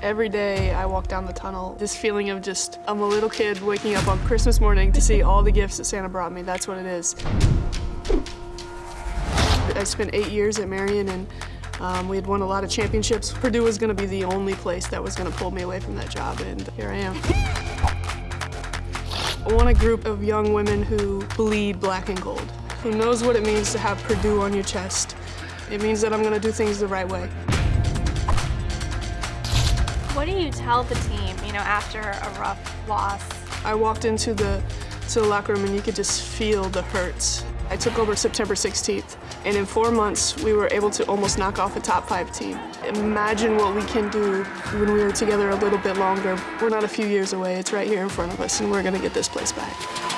Every day I walk down the tunnel, this feeling of just, I'm a little kid waking up on Christmas morning to see all the gifts that Santa brought me. That's what it is. I spent eight years at Marian and um, we had won a lot of championships. Purdue was going to be the only place that was going to pull me away from that job, and here I am. I want a group of young women who bleed black and gold, who knows what it means to have Purdue on your chest. It means that I'm going to do things the right way. Do you tell the team, you know, after a rough loss? I walked into the, to the locker room and you could just feel the hurts. I took over September 16th, and in four months, we were able to almost knock off a top five team. Imagine what we can do when we are together a little bit longer. We're not a few years away, it's right here in front of us, and we're gonna get this place back.